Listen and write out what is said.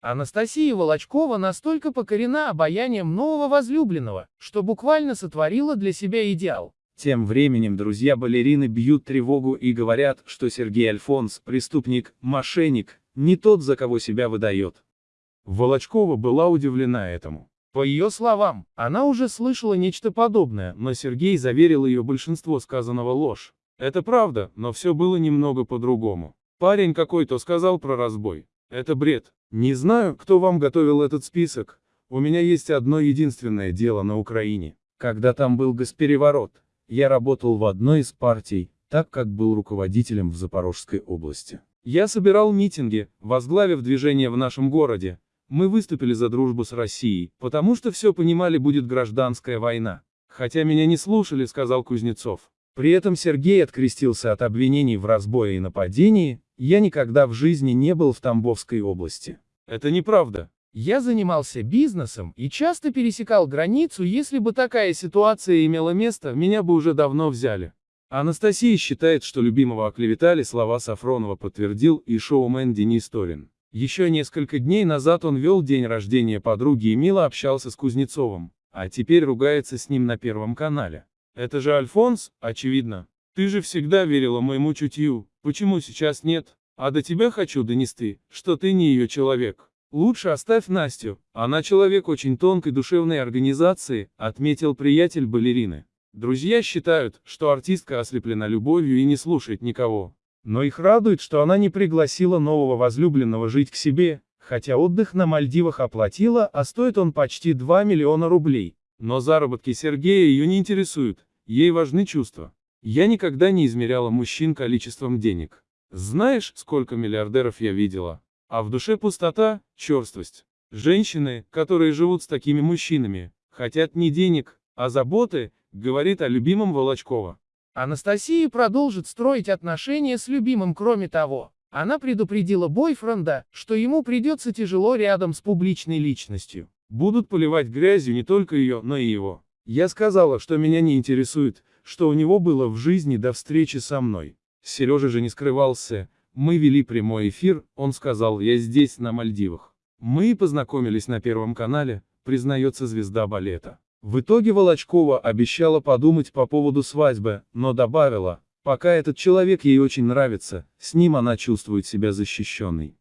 Анастасия Волочкова настолько покорена обаянием нового возлюбленного, что буквально сотворила для себя идеал. Тем временем друзья балерины бьют тревогу и говорят, что Сергей Альфонс – преступник, мошенник, не тот, за кого себя выдает. Волочкова была удивлена этому. По ее словам, она уже слышала нечто подобное, но Сергей заверил ее большинство сказанного ложь. Это правда, но все было немного по-другому. Парень какой-то сказал про разбой. Это бред. Не знаю, кто вам готовил этот список. У меня есть одно единственное дело на Украине. Когда там был госпереворот, я работал в одной из партий, так как был руководителем в Запорожской области. Я собирал митинги, возглавив движение в нашем городе. Мы выступили за дружбу с Россией, потому что все понимали будет гражданская война. Хотя меня не слушали, сказал Кузнецов. При этом Сергей открестился от обвинений в разбое и нападении, я никогда в жизни не был в Тамбовской области. Это неправда. Я занимался бизнесом и часто пересекал границу, если бы такая ситуация имела место, меня бы уже давно взяли. Анастасия считает, что любимого оклеветали, слова Сафронова подтвердил и шоумен Денис Торин. Еще несколько дней назад он вел день рождения подруги и мило общался с Кузнецовым, а теперь ругается с ним на Первом канале. Это же Альфонс, очевидно. Ты же всегда верила моему чутью, почему сейчас нет? А до тебя хочу донести, что ты не ее человек. Лучше оставь Настю, она человек очень тонкой душевной организации, отметил приятель балерины. Друзья считают, что артистка ослеплена любовью и не слушает никого. Но их радует, что она не пригласила нового возлюбленного жить к себе, хотя отдых на Мальдивах оплатила, а стоит он почти 2 миллиона рублей. Но заработки Сергея ее не интересуют, ей важны чувства. Я никогда не измеряла мужчин количеством денег. Знаешь, сколько миллиардеров я видела? А в душе пустота, черствость. Женщины, которые живут с такими мужчинами, хотят не денег, а заботы, говорит о любимом Волочкова. Анастасия продолжит строить отношения с любимым кроме того. Она предупредила бойфренда, что ему придется тяжело рядом с публичной личностью. Будут поливать грязью не только ее, но и его. Я сказала, что меня не интересует, что у него было в жизни до встречи со мной. Сережа же не скрывался, мы вели прямой эфир, он сказал, я здесь, на Мальдивах. Мы познакомились на Первом канале, признается звезда балета. В итоге Волочкова обещала подумать по поводу свадьбы, но добавила, пока этот человек ей очень нравится, с ним она чувствует себя защищенной.